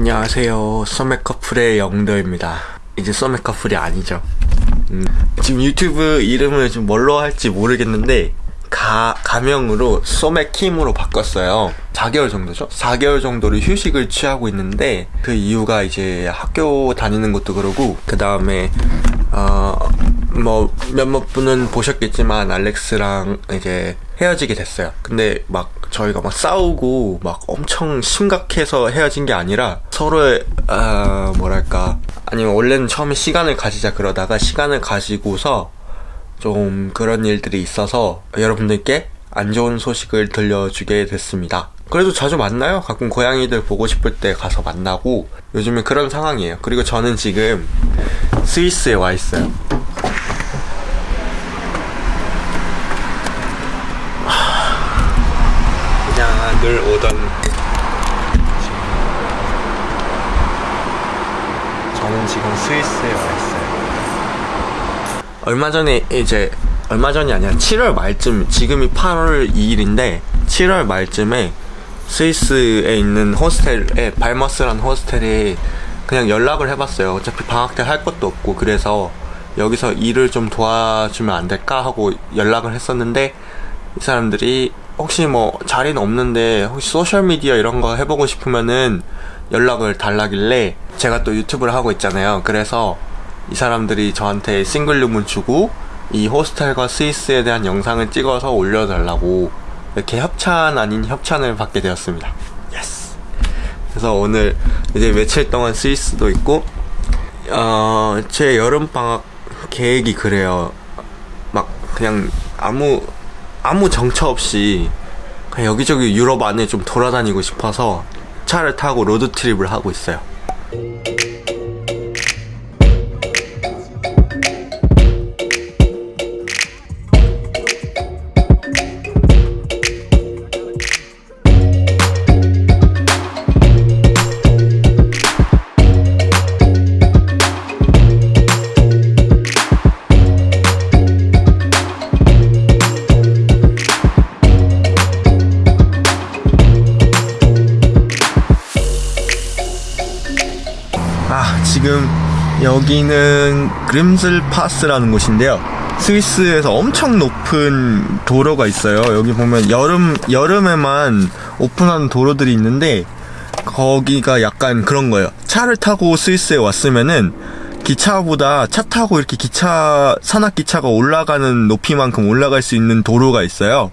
안녕하세요. 소맥커플의 영도입니다. 이제 소맥커플이 아니죠. 음, 지금 유튜브 이름을 좀 뭘로 할지 모르겠는데 가, 가명으로 소맥킴으로 바꿨어요. 4개월 정도죠? 4개월 정도를 휴식을 취하고 있는데 그 이유가 이제 학교 다니는 것도 그러고 그 다음에 어, 뭐 몇몇 분은 보셨겠지만 알렉스랑 이제 헤어지게 됐어요. 근데 막 저희가 막 싸우고 막 엄청 심각해서 헤어진 게 아니라 서로의 아 뭐랄까 아니면 원래는 처음에 시간을 가지자 그러다가 시간을 가지고서 좀 그런 일들이 있어서 여러분들께 안 좋은 소식을 들려주게 됐습니다. 그래도 자주 만나요. 가끔 고양이들 보고 싶을 때 가서 만나고 요즘에 그런 상황이에요. 그리고 저는 지금 스위스에 와 있어요. 그냥 늘 오던 저는 지금 스위스에 와 있어요. 얼마 전에 이제 얼마 전이 아니라 7월 말쯤 지금이 8월 2일인데 7월 말쯤에 스위스에 있는 호스텔에 발머스라는 호스텔에 그냥 연락을 해봤어요. 어차피 방학 때 할 것도 없고 그래서 여기서 일을 좀 도와주면 안 될까 하고 연락을 했었는데 이 사람들이 혹시 뭐 자리는 없는데 혹시 소셜미디어 이런 거 해보고 싶으면은 연락을 달라길래 제가 또 유튜브를 하고 있잖아요. 그래서 이 사람들이 저한테 싱글 룸을 주고 이 호스텔과 스위스에 대한 영상을 찍어서 올려달라고 이렇게 협찬 아닌 협찬을 받게 되었습니다. Yes. 그래서 오늘 이제 며칠 동안 스위스도 있고 어, 제 여름 방학 계획이 그래요. 막 그냥 아무 아무 정처 없이 그냥 여기저기 유럽 안에 좀 돌아다니고 싶어서 차를 타고 로드 트립을 하고 있어요. 아, 지금 여기는 그림슬 파스라는 곳인데요. 스위스에서 엄청 높은 도로가 있어요. 여기 보면 여름 여름에만 오픈하는 도로들이 있는데 거기가 약간 그런 거예요. 차를 타고 스위스에 왔으면은 기차보다 차 타고 이렇게 기차 산악 기차가 올라가는 높이만큼 올라갈 수 있는 도로가 있어요.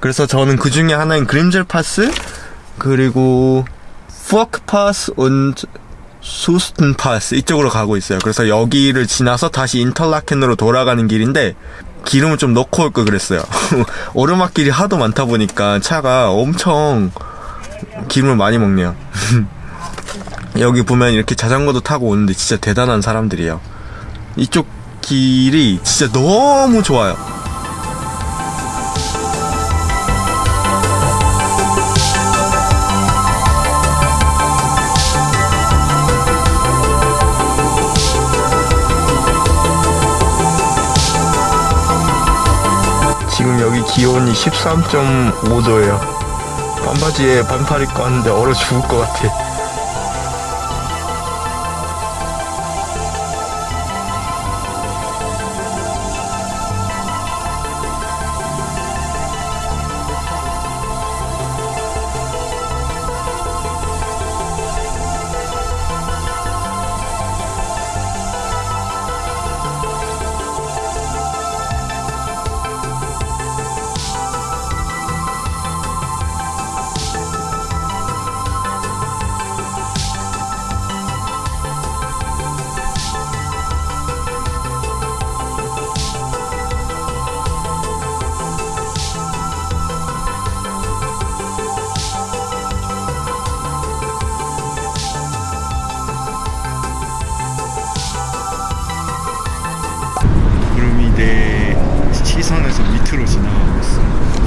그래서 저는 그 중에 하나인 그림젤 파스 그리고 푸어크 파스 und 수스튼 파스 이쪽으로 가고 있어요. 그래서 여기를 지나서 다시 인터라켄으로 돌아가는 길인데 기름을 좀 넣고 올 걸 그랬어요. 오르막길이 하도 많다 보니까 차가 엄청 기름을 많이 먹네요. 여기 보면 이렇게 자전거도 타고 오는데 진짜 대단한 사람들이에요. 이쪽 길이 진짜 너무 좋아요. 지금 여기 기온이 13.5도예요. 반바지에 반팔 입고 왔는데 얼어 죽을 것 같아. 苦労しな。